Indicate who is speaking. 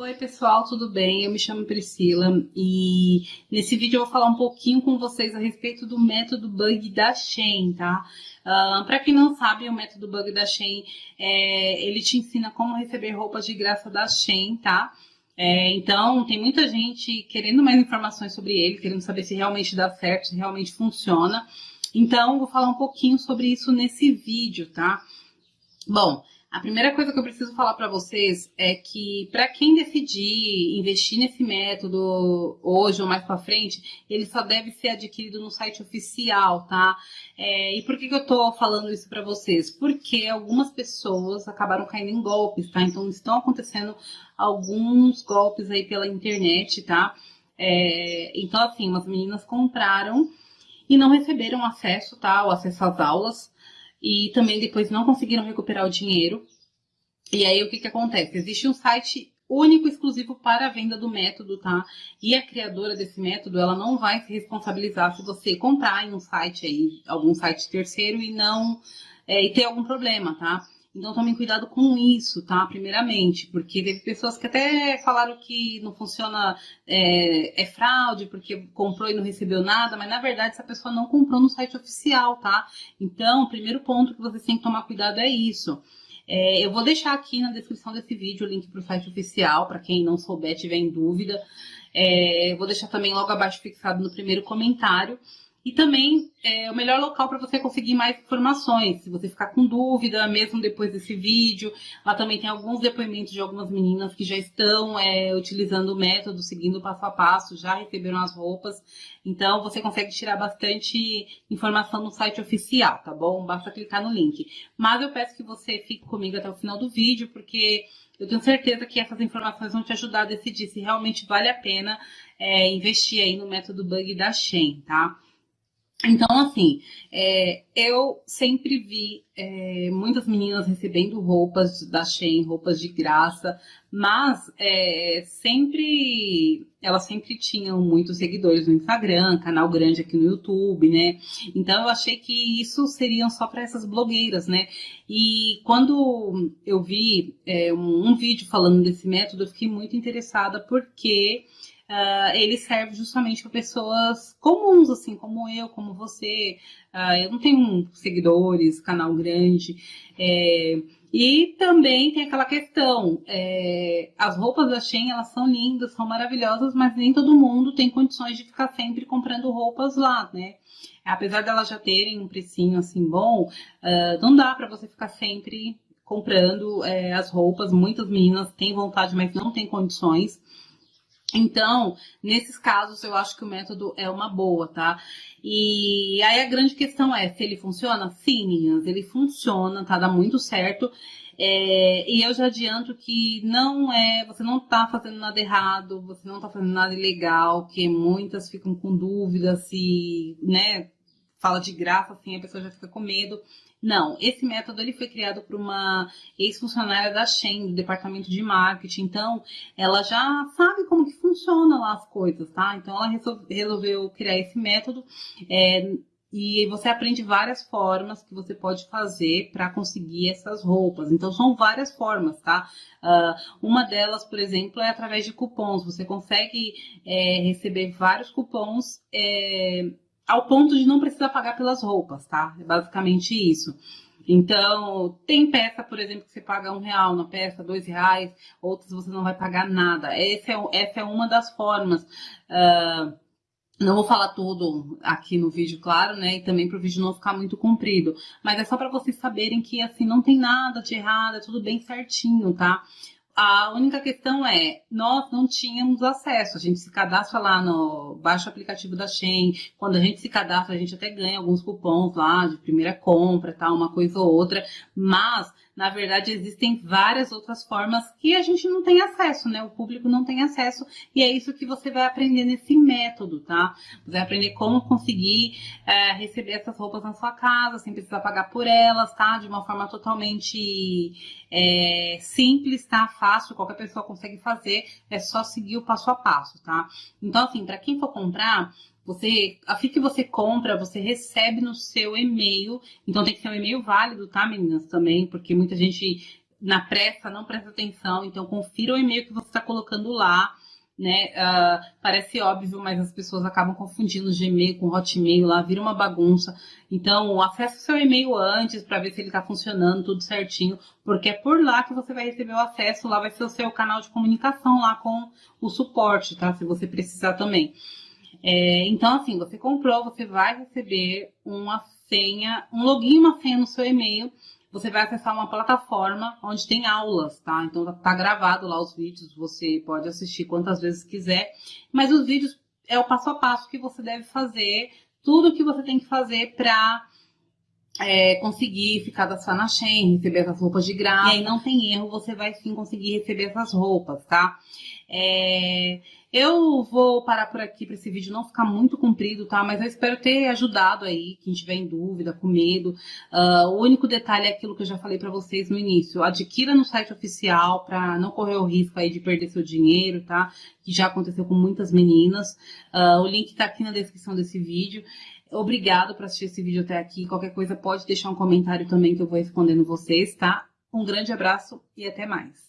Speaker 1: Oi pessoal, tudo bem? Eu me chamo Priscila e nesse vídeo eu vou falar um pouquinho com vocês a respeito do método bug da Shein, tá? Uh, Para quem não sabe, o método bug da Shein, é, ele te ensina como receber roupas de graça da Shein, tá? É, então, tem muita gente querendo mais informações sobre ele, querendo saber se realmente dá certo, se realmente funciona. Então, vou falar um pouquinho sobre isso nesse vídeo, tá? Bom, a primeira coisa que eu preciso falar para vocês é que para quem decidir investir nesse método hoje ou mais para frente, ele só deve ser adquirido no site oficial, tá? É, e por que, que eu tô falando isso para vocês? Porque algumas pessoas acabaram caindo em golpes, tá? Então estão acontecendo alguns golpes aí pela internet, tá? É, então assim, umas meninas compraram e não receberam acesso, tá? O acesso às aulas e também depois não conseguiram recuperar o dinheiro. E aí o que, que acontece? Existe um site único exclusivo para a venda do método, tá? E a criadora desse método, ela não vai se responsabilizar se você comprar em um site aí, algum site terceiro e não é, e ter algum problema, tá? Então tomem cuidado com isso, tá? Primeiramente, porque teve pessoas que até falaram que não funciona, é, é, fraude, porque comprou e não recebeu nada, mas na verdade essa pessoa não comprou no site oficial, tá? Então, o primeiro ponto que vocês têm que tomar cuidado é isso. É, eu vou deixar aqui na descrição desse vídeo o link para o site oficial, para quem não souber, tiver em dúvida. É, vou deixar também logo abaixo fixado no primeiro comentário. E também é o melhor local para você conseguir mais informações. Se você ficar com dúvida, mesmo depois desse vídeo, lá também tem alguns depoimentos de algumas meninas que já estão é, utilizando o método, seguindo passo a passo, já receberam as roupas. Então você consegue tirar bastante informação no site oficial, tá bom? Basta clicar no link. Mas eu peço que você fique comigo até o final do vídeo, porque eu tenho certeza que essas informações vão te ajudar a decidir se realmente vale a pena é, investir aí no método bug da Shen, tá? Então, assim, é, eu sempre vi é, muitas meninas recebendo roupas da Shein, roupas de graça, mas é, sempre elas sempre tinham muitos seguidores no Instagram, canal grande aqui no YouTube, né? Então eu achei que isso seriam só para essas blogueiras, né? E quando eu vi é, um, um vídeo falando desse método, eu fiquei muito interessada porque uh, ele serve justamente para pessoas comuns, assim, como eu, como você. Uh, eu não tenho seguidores, canal grande. É, e também tem aquela questão, é, as roupas da Shein, elas são lindas, são maravilhosas, mas nem todo mundo tem condições de ficar sempre comprando roupas lá, né? Apesar delas já terem um precinho assim bom, uh, não dá para você ficar sempre comprando é, as roupas. Muitas meninas têm vontade, mas não têm condições. Então, nesses casos, eu acho que o método é uma boa, tá? E aí a grande questão é, se ele funciona? Sim, meninas, ele funciona, tá? Dá muito certo. É, e eu já adianto que não é, você não tá fazendo nada errado, você não tá fazendo nada ilegal, que muitas ficam com dúvida se, né, fala de graça, assim, a pessoa já fica com medo. Não, esse método ele foi criado por uma ex-funcionária da Shen, do departamento de marketing. Então, ela já sabe como que funciona lá as coisas, tá? Então, ela resolveu criar esse método. É, e você aprende várias formas que você pode fazer para conseguir essas roupas. Então, são várias formas, tá? Uh, uma delas, por exemplo, é através de cupons. Você consegue é, receber vários cupons. É, ao ponto de não precisar pagar pelas roupas, tá? É basicamente isso. Então, tem peça, por exemplo, que você paga um real na peça, dois reais, outras você não vai pagar nada. Essa é, essa é uma das formas. Uh, não vou falar tudo aqui no vídeo, claro, né? E também para o vídeo não ficar muito comprido. Mas é só para vocês saberem que, assim, não tem nada de errado, é tudo bem certinho, tá? A única questão é, nós não tínhamos acesso. A gente se cadastra lá no baixo aplicativo da Shein. Quando a gente se cadastra, a gente até ganha alguns cupons lá de primeira compra, tal, uma coisa ou outra. Mas na verdade, existem várias outras formas que a gente não tem acesso, né? O público não tem acesso e é isso que você vai aprender nesse método, tá? Você vai aprender como conseguir é, receber essas roupas na sua casa, sem precisar pagar por elas, tá? De uma forma totalmente é, simples, tá? Fácil, qualquer pessoa consegue fazer, é só seguir o passo a passo, tá? Então, assim, para quem for comprar, você, assim que você compra, você recebe no seu e-mail. Então tem que ser um e-mail válido, tá, meninas, também, porque muita gente na pressa, não presta atenção, então confira o e-mail que você está colocando lá, né? Uh, parece óbvio, mas as pessoas acabam confundindo Gmail com Hotmail lá, vira uma bagunça. Então, acesse o seu e-mail antes para ver se ele está funcionando tudo certinho, porque é por lá que você vai receber o acesso, lá vai ser o seu canal de comunicação lá com o suporte, tá? Se você precisar também. É, então, assim, você comprou, você vai receber uma senha, um login uma senha no seu e-mail. Você vai acessar uma plataforma onde tem aulas, tá? Então tá gravado lá os vídeos, você pode assistir quantas vezes quiser. Mas os vídeos é o passo a passo que você deve fazer, tudo que você tem que fazer para é, conseguir ficar da sua Shen, receber essas roupas de graça. E aí não tem erro, você vai sim conseguir receber essas roupas, tá? É, eu vou parar por aqui para esse vídeo não ficar muito comprido, tá? Mas eu espero ter ajudado aí, quem tiver em dúvida, com medo. Uh, o único detalhe é aquilo que eu já falei para vocês no início. Adquira no site oficial para não correr o risco aí de perder seu dinheiro, tá? Que já aconteceu com muitas meninas. Uh, o link tá aqui na descrição desse vídeo. Obrigado por assistir esse vídeo até aqui. Qualquer coisa pode deixar um comentário também que eu vou respondendo vocês, tá? Um grande abraço e até mais.